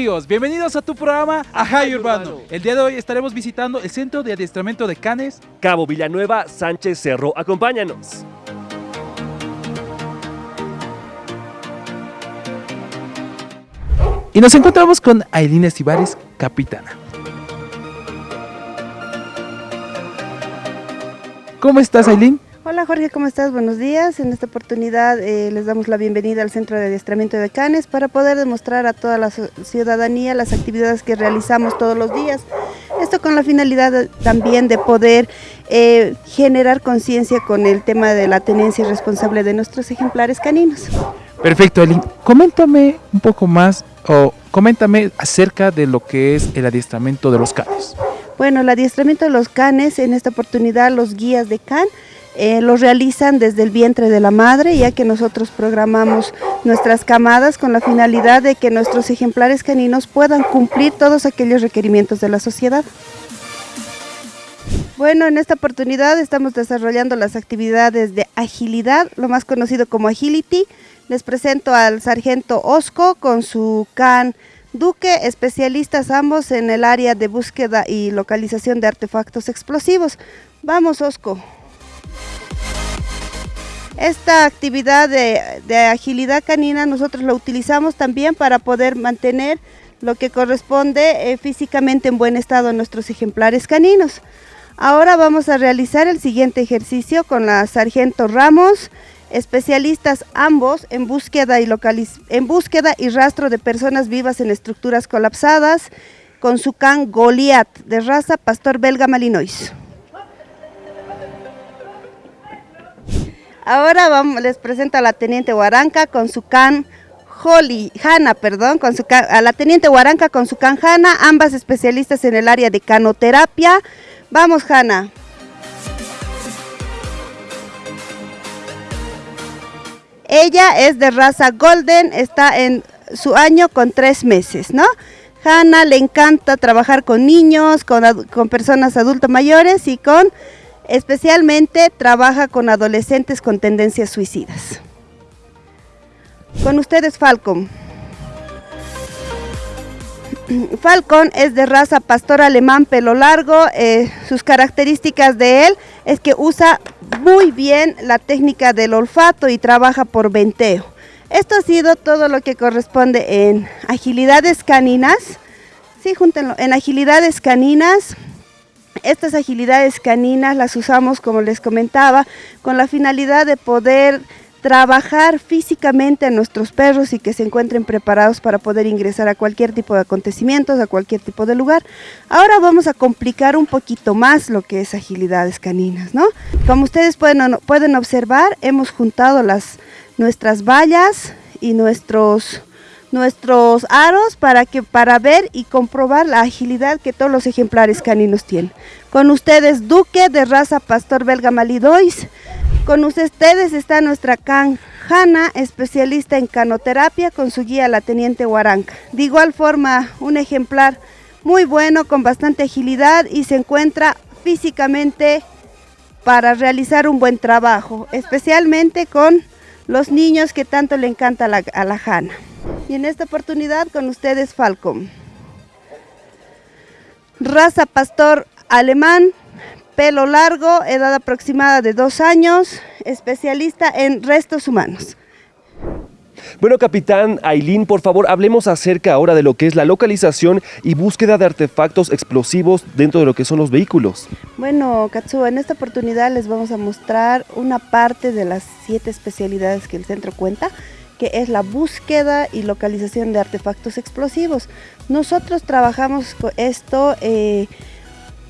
¿Qué tal amigos? Bienvenidos a tu programa Ajay Urbano. El día de hoy estaremos visitando el Centro de Adiestramiento de Canes. Cabo Villanueva, Sánchez Cerro. Acompáñanos. Y nos encontramos con Ailina Estivares, capitana. ¿Cómo estás, Ailín? Hola Jorge, ¿cómo estás? Buenos días. En esta oportunidad eh, les damos la bienvenida al Centro de Adiestramiento de Canes para poder demostrar a toda la ciudadanía las actividades que realizamos todos los días. Esto con la finalidad también de poder eh, generar conciencia con el tema de la tenencia responsable de nuestros ejemplares caninos. Perfecto, Ailín. Coméntame un poco más o coméntame acerca de lo que es el adiestramiento de los canes. Bueno, el adiestramiento de los canes, en esta oportunidad los guías de can eh, lo realizan desde el vientre de la madre, ya que nosotros programamos nuestras camadas con la finalidad de que nuestros ejemplares caninos puedan cumplir todos aquellos requerimientos de la sociedad. Bueno, en esta oportunidad estamos desarrollando las actividades de agilidad, lo más conocido como agility. Les presento al sargento Osco con su can Duque, especialistas ambos en el área de búsqueda y localización de artefactos explosivos. Vamos, Osco. Esta actividad de, agilidad canina nosotros la utilizamos también para poder mantener lo que corresponde eh, físicamente en buen estado a nuestros ejemplares caninos. Ahora vamos a realizar el siguiente ejercicio con la Sargento Ramos, especialistas ambos en búsqueda y, en búsqueda y rastro de personas vivas en estructuras colapsadas, con su can Goliath de raza pastor belga malinois. Ahora vamos, les presento a la Teniente Huaranca con su can Holly, Hanna, perdón, con su a la Teniente Huaranca con su can Hanna, ambas especialistas en el área de canoterapia. Vamos, Hanna. Ella es de raza Golden, está en su año con tres meses, ¿no? Hanna le encanta trabajar con niños, con, con personas adultos mayores y con Especialmente trabaja con adolescentes con tendencias suicidas. Con ustedes Falcon. Falcon es de raza pastor alemán pelo largo. Eh, sus características de él es que usa muy bien la técnica del olfato y trabaja por venteo. Esto ha sido todo lo que corresponde en agilidades caninas. Sí, júntenlo. En agilidades caninas estas agilidades caninas las usamos, como les comentaba, con la finalidad de poder trabajar físicamente a nuestros perros y que se encuentren preparados para poder ingresar a cualquier tipo de acontecimientos, a cualquier tipo de lugar. Ahora vamos a complicar un poquito más lo que es agilidades caninas, ¿no? Como ustedes pueden, pueden observar, hemos juntado las, nuestras vallas y nuestros nuestros aros para, que, para ver y comprobar la agilidad que todos los ejemplares caninos tienen. Con ustedes Duque de raza Pastor Belga Malidois. Con ustedes está nuestra can Hanna, especialista en canoterapia con su guía la Teniente Huaranca. De igual forma, un ejemplar muy bueno, con bastante agilidad y se encuentra físicamente para realizar un buen trabajo, especialmente con los niños que tanto le encanta la, a la Hanna. Y en esta oportunidad con ustedes Falcon. Raza pastor alemán, pelo largo, edad aproximada de dos años, especialista en restos humanos. Bueno, capitán Ailín, por favor, hablemos acerca ahora de lo que es la localización y búsqueda de artefactos explosivos dentro de lo que son los vehículos. Bueno, Katsuo, en esta oportunidad les vamos a mostrar una parte de las siete especialidades que el centro cuenta que es la búsqueda y localización de artefactos explosivos. Nosotros trabajamos con esto, eh,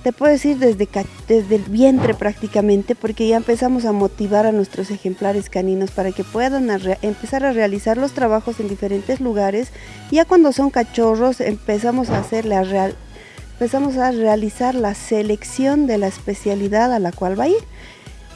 te puedo decir desde, desde el vientre prácticamente, porque ya empezamos a motivar a nuestros ejemplares caninos para que puedan empezar a realizar los trabajos en diferentes lugares. Ya cuando son cachorros empezamos a hacer la real, empezamos a realizar la selección de la especialidad a la cual va a ir.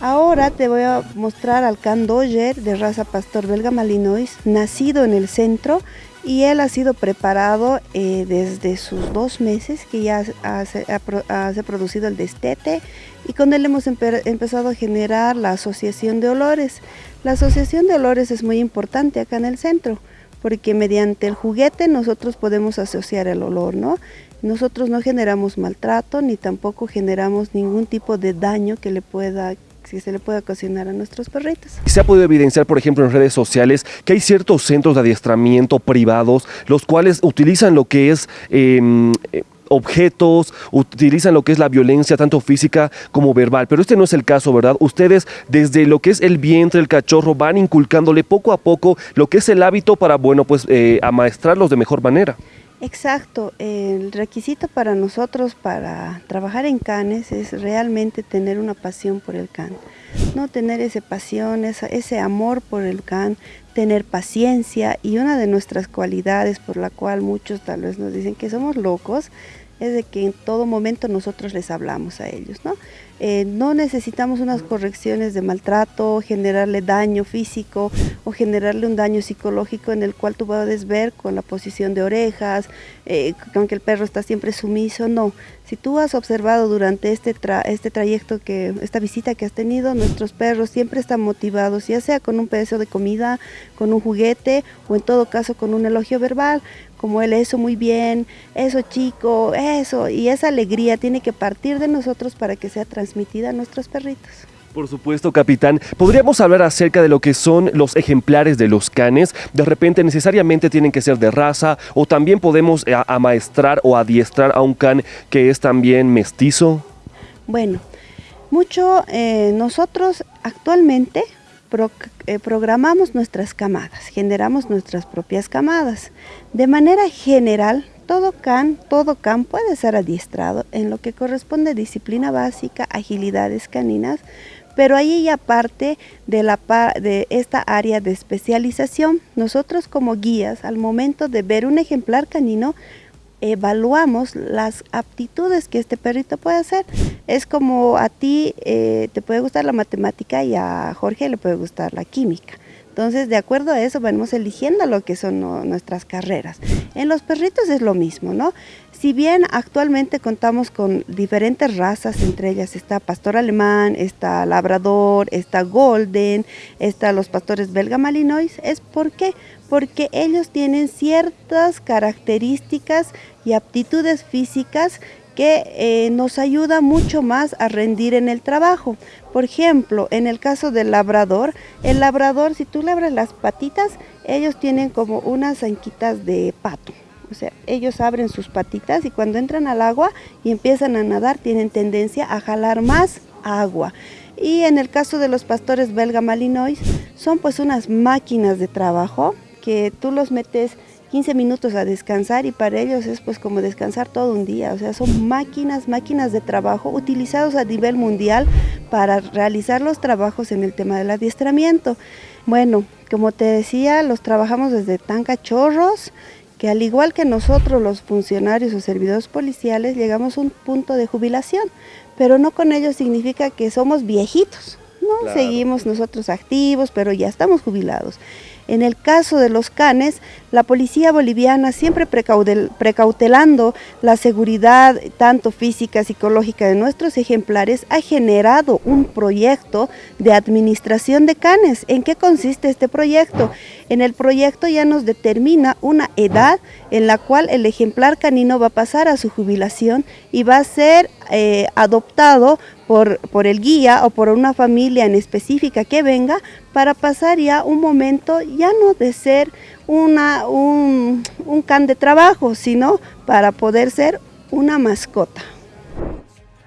Ahora te voy a mostrar al Can Doger de raza pastor belga malinois, nacido en el centro y él ha sido preparado eh, desde sus dos meses que ya ha, producido el destete y con él hemos empezado a generar la asociación de olores. La asociación de olores es muy importante acá en el centro porque mediante el juguete nosotros podemos asociar el olor, ¿no? Nosotros no generamos maltrato ni tampoco generamos ningún tipo de daño que le pueda que se le pueda ocasionar a nuestros perritos. Se ha podido evidenciar, por ejemplo, en redes sociales que hay ciertos centros de adiestramiento privados, los cuales utilizan lo que es... Em, objetos, utilizan lo que es la violencia, tanto física como verbal. Pero este no es el caso, ¿verdad? Ustedes desde lo que es el vientre, el cachorro, van inculcándole poco a poco lo que es el hábito para, bueno, pues eh, amaestrarlos de mejor manera. Exacto, el requisito para nosotros para trabajar en canes es realmente tener una pasión por el can, no tener esa pasión, ese amor por el can, tener paciencia y una de nuestras cualidades por la cual muchos tal vez nos dicen que somos locos es de que en todo momento nosotros les hablamos a ellos, ¿no? Eh, no necesitamos unas correcciones de maltrato, generarle daño físico o generarle un daño psicológico en el cual tú puedes ver con la posición de orejas, eh, con que el perro está siempre sumiso, no. Si tú has observado durante este, este trayecto, que esta visita que has tenido, nuestros perros siempre están motivados, ya sea con un pedazo de comida, con un juguete o en todo caso con un elogio verbal, como él, eso muy bien, eso chico, eso, y esa alegría tiene que partir de nosotros para que sea transmitida a nuestros perritos. Por supuesto, capitán. ¿Podríamos hablar acerca de lo que son los ejemplares de los canes? De repente necesariamente tienen que ser de raza o también podemos eh, amaestrar o adiestrar a un can que es también mestizo. Bueno, mucho eh, nosotros actualmente eh, programamos nuestras camadas, generamos nuestras propias camadas. De manera general, todo can, todo can puede ser adiestrado en lo que corresponde disciplina básica, agilidades caninas, pero ahí ya de esta área de especialización. Nosotros como guías, al momento de ver un ejemplar canino, evaluamos las aptitudes que este perrito puede hacer. Es como a ti eh, te puede gustar la matemática y a Jorge le puede gustar la química. Entonces, de acuerdo a eso, vamos eligiendo lo que son nuestras carreras. En los perritos es lo mismo, ¿no? Si bien actualmente contamos con diferentes razas, entre ellas está pastor alemán, está labrador, está golden, está los pastores belga malinois, ¿es por qué? Porque ellos tienen ciertas características y aptitudes físicas que eh, nos ayuda mucho más a rendir en el trabajo. Por ejemplo, en el caso del labrador, el labrador, si tú le abres las patitas, ellos tienen como unas anquitas de pato. O sea, ellos abren sus patitas y cuando entran al agua y empiezan a nadar, tienen tendencia a jalar más agua. Y en el caso de los pastores belga malinois, son pues unas máquinas de trabajo que tú los metes 15 minutos a descansar y para ellos es pues como descansar todo un día, o sea, son máquinas, máquinas de trabajo utilizados a nivel mundial para realizar los trabajos en el tema del adiestramiento. Bueno, como te decía, los trabajamos desde tan cachorros que al igual que nosotros los funcionarios o servidores policiales llegamos a un punto de jubilación, pero no con ello significa que somos viejitos, ¿no? Seguimos nosotros activos, pero ya estamos jubilados. En el caso de los canes, la policía boliviana siempre precautelando la seguridad tanto física, psicológica de nuestros ejemplares, ha generado un proyecto de administración de canes. ¿En qué consiste este proyecto? En el proyecto ya nos determina una edad en la cual el ejemplar canino va a pasar a su jubilación y va a ser eh, adoptado por, por el guía o por una familia en específica que venga para pasar ya un momento ya no de ser una, un, un can de trabajo, sino para poder ser una mascota.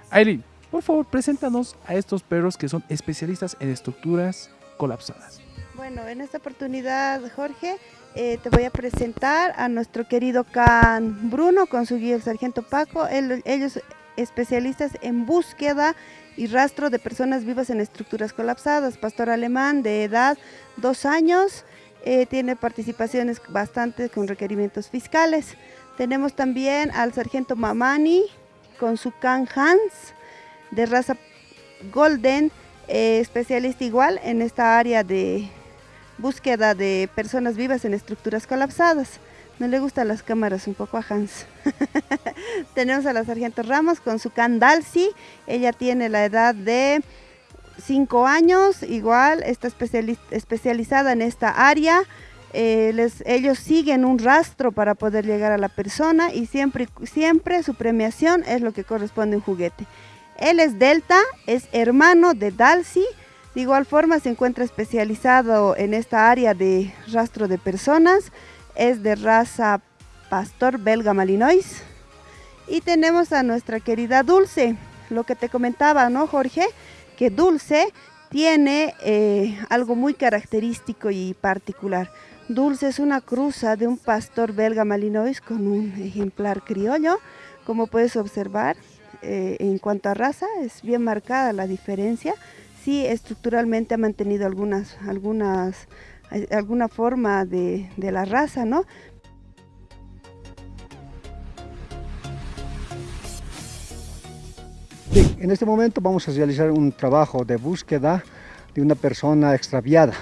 Aileen, por favor, preséntanos a estos perros que son especialistas en estructuras colapsadas. Bueno, en esta oportunidad, Jorge, eh, te voy a presentar a nuestro querido Can Bruno con su guía el sargento Paco. ellos especialistas en búsqueda y rastro de personas vivas en estructuras colapsadas. Pastor alemán de edad dos años, eh, tiene participaciones bastante con requerimientos fiscales. Tenemos también al sargento Mamani con su Can Hans de raza Golden, eh, especialista igual en esta área de búsqueda de personas vivas en estructuras colapsadas. No le gustan las cámaras un poco a Hans. Tenemos a la sargento Ramos con su Candalsi. Ella tiene la edad de 5 años, igual está especializada en esta área. eh, ellos siguen un rastro para poder llegar a la persona y siempre, su premiación es lo que corresponde a un juguete. Él es Delta, es hermano de Dalsi, de igual forma se encuentra especializado en esta área de rastro de personas, es de raza pastor belga malinois. Y tenemos a nuestra querida Dulce, lo que te comentaba, ¿no Jorge? Que Dulce tiene eh, algo muy característico y particular. Dulce es una cruza de un pastor belga malinois con un ejemplar criollo. Como puedes observar, eh, en cuanto a raza, es bien marcada la diferencia. Sí, estructuralmente ha mantenido algunas, algunas, alguna forma de, de la raza, ¿no? en este momento vamos a realizar un trabajo de búsqueda de una persona extraviada.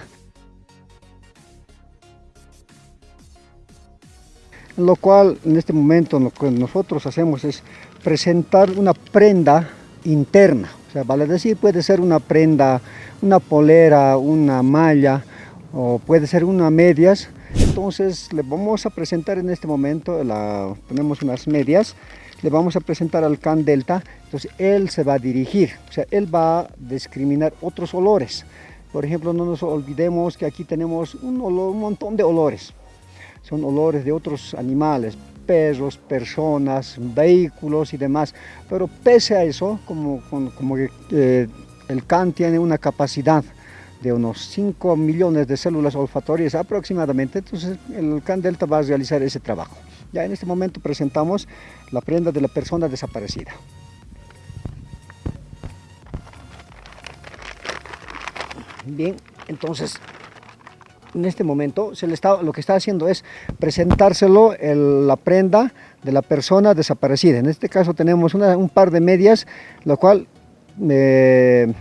Lo cual en este momento lo que nosotros hacemos es presentar una prenda interna. O sea, vale decir, puede ser una prenda, una polera, una malla o puede ser una medias. Entonces le vamos a presentar en este momento, la, tenemos unas medias, le vamos a presentar al can delta, entonces él se va a dirigir, o sea, él va a discriminar otros olores. Por ejemplo, no nos olvidemos que aquí tenemos un, un montón de olores son olores de otros animales, perros, personas, vehículos y demás. Pero pese a eso, como, como que eh, el can tiene una capacidad de unos 5 millones de células olfatorias aproximadamente, entonces el can delta va a realizar ese trabajo. Ya en este momento presentamos la prenda de la persona desaparecida. Bien, entonces en este momento se le está, lo que está haciendo es presentárselo la prenda de la persona desaparecida. En este caso tenemos un par de medias, lo cual eh,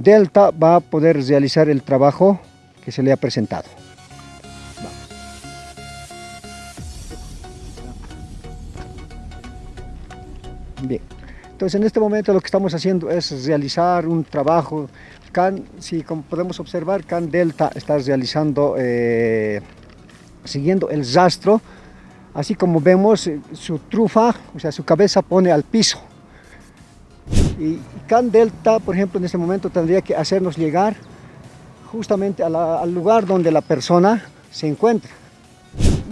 Delta va a poder realizar el trabajo que se le ha presentado. Bien, entonces en este momento lo que estamos haciendo es realizar un trabajo si como podemos observar, Can Delta está realizando, eh, siguiendo el rastro, así como vemos eh, su trufa, o sea, su cabeza pone al piso. Y Can Delta, por ejemplo, en este momento tendría que hacernos llegar justamente al lugar donde la persona se encuentra.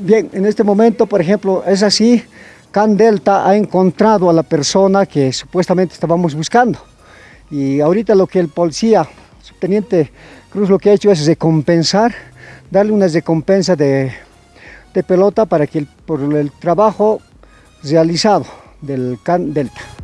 Bien, en este momento, por ejemplo, es así, Can Delta ha encontrado a la persona que supuestamente estábamos buscando. Y ahorita lo que el policía, subteniente Cruz, lo que ha hecho es recompensar, darle una recompensa de, de pelota para que por el trabajo realizado del CAN Delta.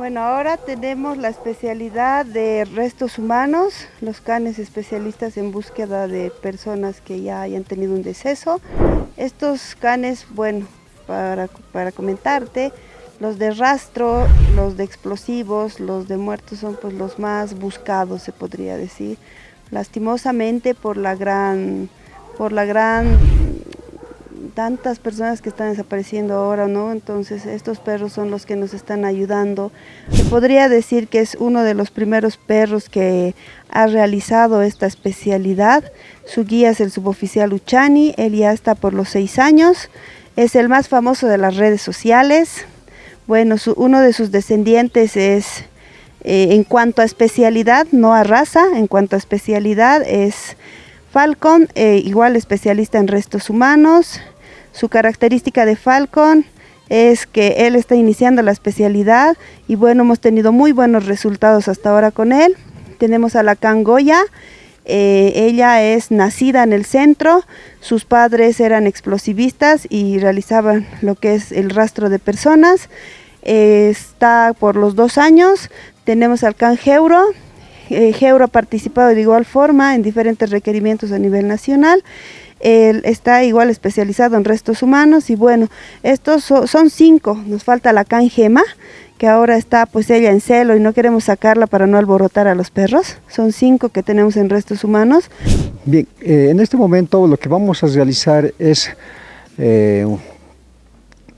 Bueno, ahora tenemos la especialidad de restos humanos, los canes especialistas en búsqueda de personas que ya hayan tenido un deceso. Estos canes, bueno, para, para comentarte, los de rastro, los de explosivos, los de muertos son pues los más buscados, se podría decir. Lastimosamente por la gran, por la gran tantas personas que están desapareciendo ahora, ¿no? Entonces estos perros son los que nos están ayudando. Se podría decir que es uno de los primeros perros que ha realizado esta especialidad. Su guía es el suboficial Uchani, él ya está por los seis años. Es el más famoso de las redes sociales. Bueno, uno de sus descendientes es, eh, en cuanto a especialidad, no a raza, en cuanto a especialidad es Falcon, eh, igual especialista en restos humanos, su característica de Falcon es que él está iniciando la especialidad y bueno, hemos tenido muy buenos resultados hasta ahora con él. Tenemos a la Cangoya, eh, ella es nacida en el centro, sus padres eran explosivistas y realizaban lo que es el rastro de personas. está por los dos años, tenemos al Can Geuro, eh, Geuro ha participado de igual forma en diferentes requerimientos a nivel nacional Él está igual especializado en restos humanos y bueno, estos son cinco, nos falta la canjema, que ahora está pues ella en celo y no queremos sacarla para no alborotar a los perros. Son cinco que tenemos en restos humanos. Bien, eh, en este momento lo que vamos a realizar es eh,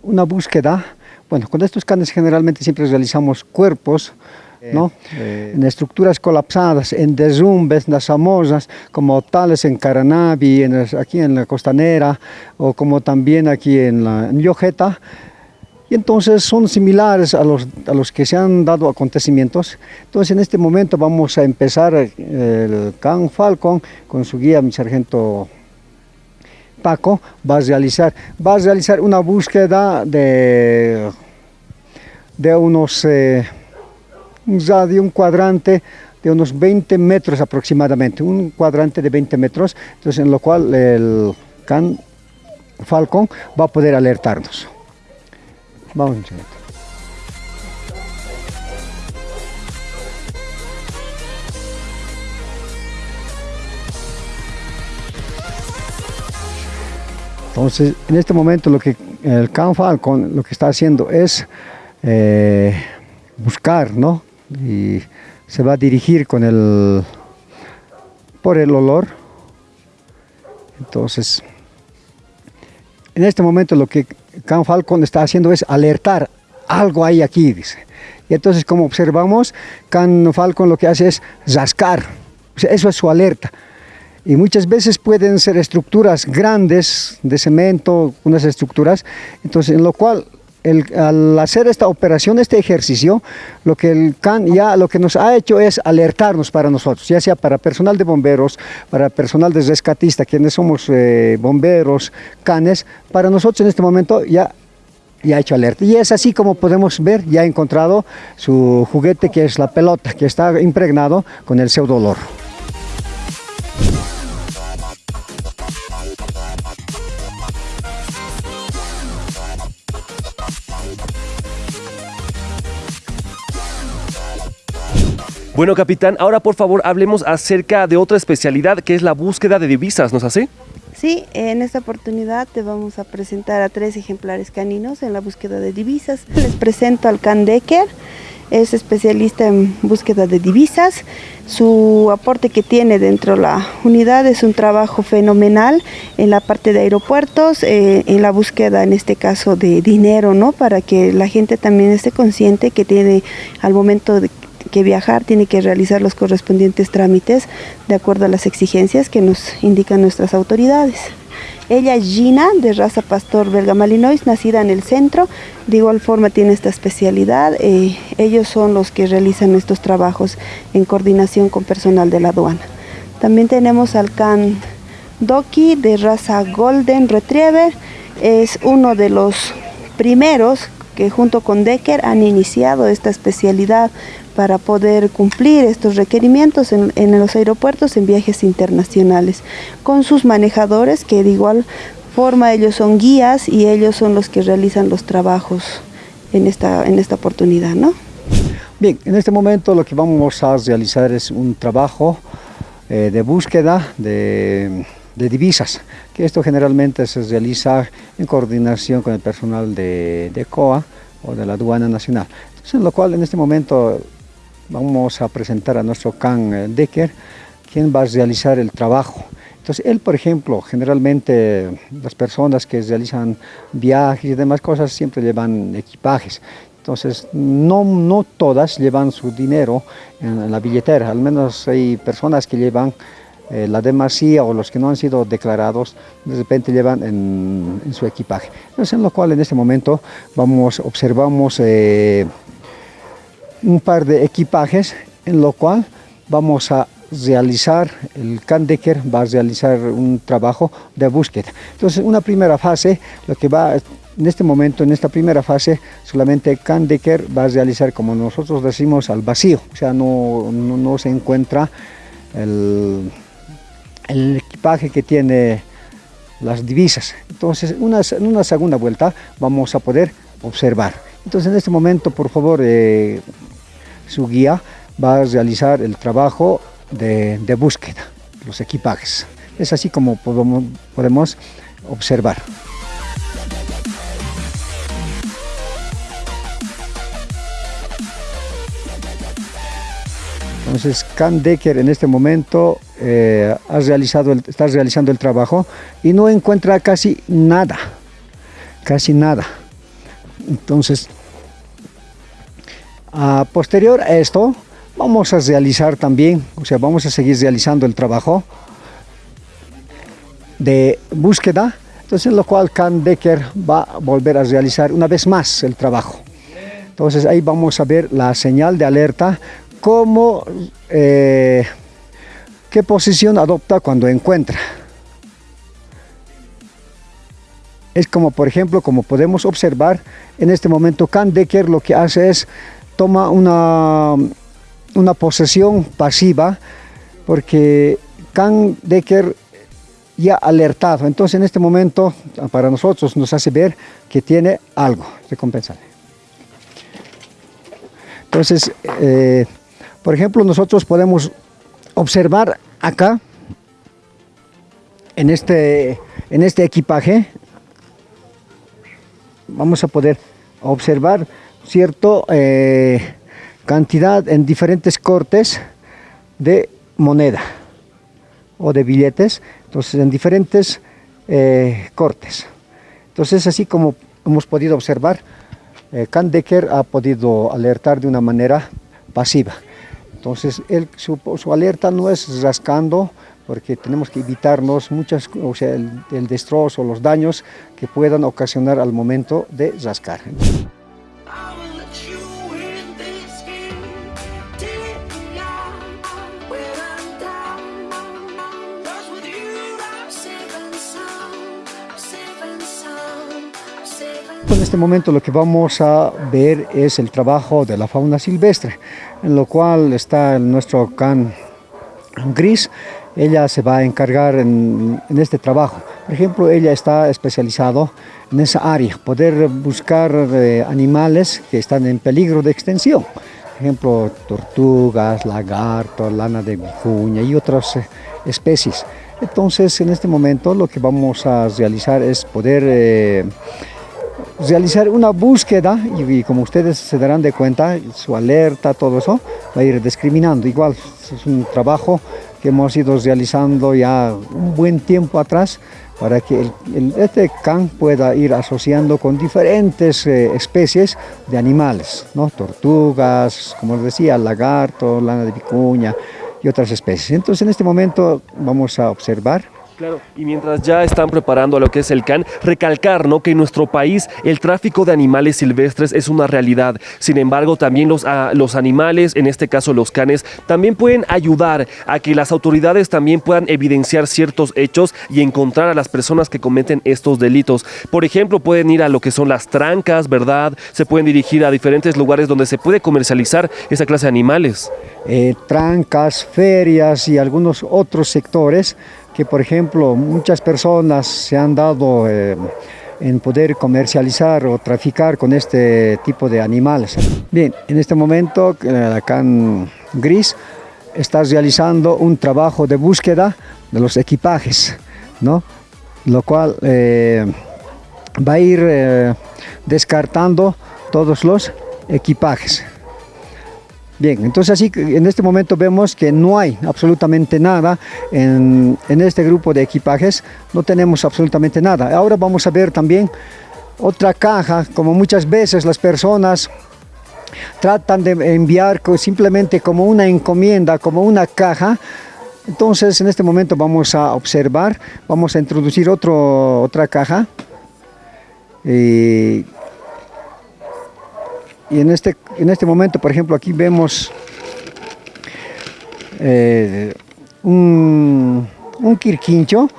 una búsqueda. Bueno, con estos canes generalmente siempre realizamos cuerpos, ¿no? Eh, en estructuras colapsadas, en derrumbes, en las famosas, como tales en Caranavi, en, aquí en la costanera, o como también aquí en la en Yojeta, y entonces son similares a los, a los que se han dado acontecimientos. Entonces en este momento vamos a empezar el Can Falcon con su guía, mi sargento Paco, va a realizar, va a realizar una búsqueda de, de unos... Eh, ya de un cuadrante de unos 20 metros aproximadamente, un cuadrante de 20 metros, entonces en lo cual el can Falcon va a poder alertarnos. Vamos, Entonces, en este momento lo que el Can Falcon lo que está haciendo es eh, buscar, ¿no? Y se va a dirigir con el por el olor. Entonces en este momento lo que Can Falcon está haciendo es alertar algo hay aquí dice. Y entonces como observamos Can Falcon lo que hace es rascar. Eso es su alerta. Y muchas veces pueden ser estructuras grandes de cemento, unas estructuras, entonces en lo cual al hacer esta operación, este ejercicio, lo que el CAN ya lo que nos ha hecho es alertarnos para nosotros, ya sea para personal de bomberos, para personal de rescatista, quienes somos eh, bomberos, canes, para nosotros en este momento ya ya ha hecho alerta. Y es así como podemos ver, ya ha encontrado su juguete que es la pelota, que está impregnado con el pseudolor. Bueno, capitán, ahora por favor hablemos acerca de otra especialidad que es la búsqueda de divisas, ¿nos hace? Sí, en esta oportunidad te vamos a presentar a tres ejemplares caninos en la búsqueda de divisas. Les presento al Can Decker, es especialista en búsqueda de divisas. Su aporte que tiene dentro de la unidad es un trabajo fenomenal en la parte de aeropuertos, eh, en la búsqueda en este caso de dinero, ¿no? Para que la gente también esté consciente que tiene al momento de que viajar tiene que realizar los correspondientes trámites de acuerdo a las exigencias que nos indican nuestras autoridades. Ella es Gina, de raza pastor belga malinois, nacida en el centro. De igual forma tiene esta especialidad. Eh, ellos son los que realizan estos trabajos en coordinación con personal de la aduana. También tenemos al can Doki, de raza Golden Retriever. Es uno de los primeros que junto con Decker han iniciado esta especialidad para poder cumplir estos requerimientos en, los aeropuertos en viajes internacionales, con sus manejadores que de igual forma ellos son guías y ellos son los que realizan los trabajos en esta, en esta oportunidad. ¿no? Bien, en este momento lo que vamos a realizar es un trabajo eh, de búsqueda de, divisas, que esto generalmente se realiza en coordinación con el personal de, de COA o de la aduana nacional. Entonces, en lo cual en este momento vamos a presentar a nuestro Can eh, Decker, quien va a realizar el trabajo. Entonces, él, por ejemplo, generalmente las personas que realizan viajes y demás cosas siempre llevan equipajes. Entonces, no, no todas llevan su dinero en la billetera, al menos hay personas que llevan eh, la demasía o los que no han sido declarados, de repente llevan en, su equipaje. Entonces, en lo cual en este momento vamos, observamos eh, un par de equipajes en lo cual vamos a realizar, el Candecker va a realizar un trabajo de búsqueda. Entonces, una primera fase, lo que va, en este momento, en esta primera fase, solamente Candecker va a realizar, como nosotros decimos, al vacío, o sea, no, no, se encuentra el, el, equipaje que tiene las divisas. Entonces, una, en una segunda vuelta vamos a poder observar. Entonces, en este momento, por favor, eh, su guía va a realizar el trabajo de, búsqueda, los equipajes. Es así como podemos, podemos observar. Entonces, Can Decker en este momento eh, ha realizado está realizando el trabajo y no encuentra casi nada, casi nada. Entonces, a posterior a esto, vamos a realizar también, o sea, vamos a seguir realizando el trabajo de búsqueda, entonces en lo cual Can Decker va a volver a realizar una vez más el trabajo. Entonces ahí vamos a ver la señal de alerta, cómo, eh, qué posición adopta cuando encuentra. Es como por ejemplo, como podemos observar, en este momento Can Decker lo que hace es toma una, una posesión pasiva porque Can Decker ya alertado. Entonces en este momento para nosotros nos hace ver que tiene algo recompensable. Entonces, eh, por ejemplo, nosotros podemos observar acá, en este, en este equipaje, vamos a poder observar cierta eh, cantidad en diferentes cortes de moneda o de billetes, entonces en diferentes eh, cortes. Entonces así como hemos podido observar, eh, ha podido alertar de una manera pasiva. Entonces él, su, alerta no es rascando, porque tenemos que evitarnos muchas, o sea, el, el destrozo, los daños que puedan ocasionar al momento de rascar. En este momento lo que vamos a ver es el trabajo de la fauna silvestre, en lo cual está nuestro can gris. Ella se va a encargar en, este trabajo. Por ejemplo, ella está especializado en esa área, poder buscar eh, animales que están en peligro de extinción. Por ejemplo, tortugas, lagartos, lana de vicuña y otras eh, especies. Entonces, en este momento lo que vamos a realizar es poder eh, realizar una búsqueda y, como ustedes se darán de cuenta, su alerta, todo eso, va a ir discriminando. Igual es un trabajo que hemos ido realizando ya un buen tiempo atrás para que este can pueda ir asociando con diferentes eh, especies de animales, ¿no? tortugas, como les decía, lagarto, lana de vicuña y otras especies. Entonces en este momento vamos a observar Y mientras ya están preparando a lo que es el CAN, recalcar ¿no? que en nuestro país el tráfico de animales silvestres es una realidad. Sin embargo, también los, los animales, en este caso los canes, también pueden ayudar a que las autoridades también puedan evidenciar ciertos hechos y encontrar a las personas que cometen estos delitos. Por ejemplo, pueden ir a lo que son las trancas, ¿verdad? Se pueden dirigir a diferentes lugares donde se puede comercializar esa clase de animales. Eh, trancas, ferias y algunos otros sectores que por ejemplo muchas personas se han dado eh, en poder comercializar o traficar con este tipo de animales. Bien, en este momento acá en Gris está realizando un trabajo de búsqueda de los equipajes, ¿no? lo cual eh, va a ir eh, descartando todos los equipajes. Bien, entonces así en este momento vemos que no hay absolutamente nada en, este grupo de equipajes, no tenemos absolutamente nada. Ahora vamos a ver también otra caja, como muchas veces las personas tratan de enviar simplemente como una encomienda, como una caja, entonces en este momento vamos a observar, vamos a introducir otro, otra caja. Eh, y en este, en este momento, por ejemplo, aquí vemos eh, un, un quirquincho,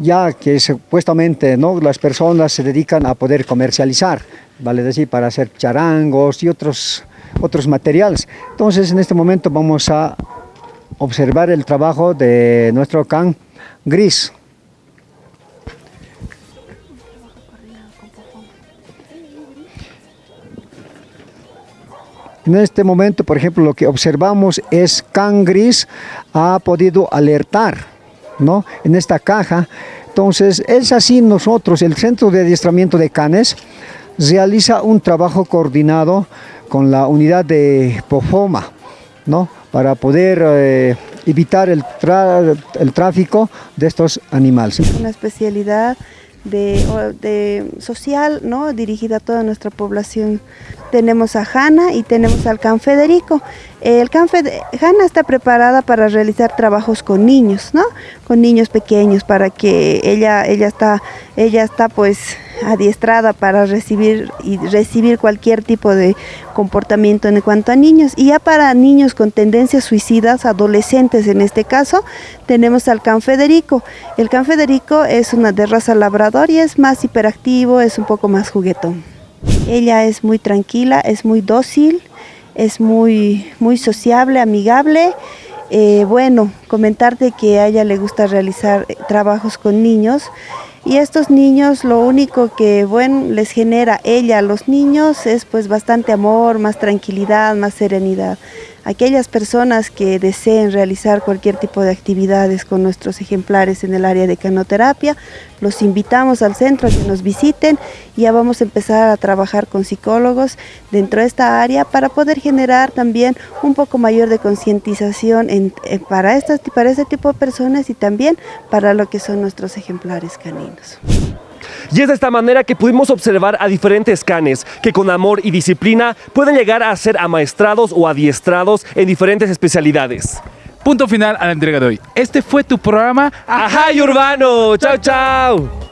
ya que supuestamente ¿no? las personas se dedican a poder comercializar, vale decir, para hacer charangos y otros, otros materiales. Entonces, en este momento vamos a observar el trabajo de nuestro can gris. En este momento, por ejemplo, lo que observamos es Can Gris ha podido alertar, ¿no? En esta caja. Entonces, es así nosotros, el Centro de Adiestramiento de Canes, realiza un trabajo coordinado con la unidad de POFOMA, ¿no? Para poder eh, evitar el, tráfico de estos animales. una especialidad de, de social, ¿no? dirigida a toda nuestra población. Tenemos a Hanna y tenemos al Can Federico. El Can Fede- Hanna está preparada para realizar trabajos con niños, ¿no? Con niños pequeños para que ella ella está ella está pues adiestrada para recibir recibir cualquier tipo de comportamiento en cuanto a niños y ya para niños con tendencias suicidas, adolescentes en este caso, tenemos al Can Federico. El Can Federico es una de raza labrador y es más hiperactivo, es un poco más juguetón. Ella es muy tranquila, es muy dócil, es muy, muy sociable, amigable. Eh, bueno, comentarte que a ella le gusta realizar eh, trabajos con niños y estos niños lo único que bueno les genera ella a los niños es pues bastante amor, más tranquilidad, más serenidad. Aquellas personas que deseen realizar cualquier tipo de actividades con nuestros ejemplares en el área de canoterapia, los invitamos al centro a que nos visiten y ya vamos a empezar a trabajar con psicólogos dentro de esta área para poder generar también un poco mayor de concientización en- eh, para, estas, para este tipo de personas y también para lo que son nuestros ejemplares caninos. Y es de esta manera que pudimos observar a diferentes canes que con amor y disciplina pueden llegar a ser amaestrados o adiestrados en diferentes especialidades. Punto final a la entrega de hoy. Este fue tu programa. ¡Ajá, y urbano! ¡Chao, chao!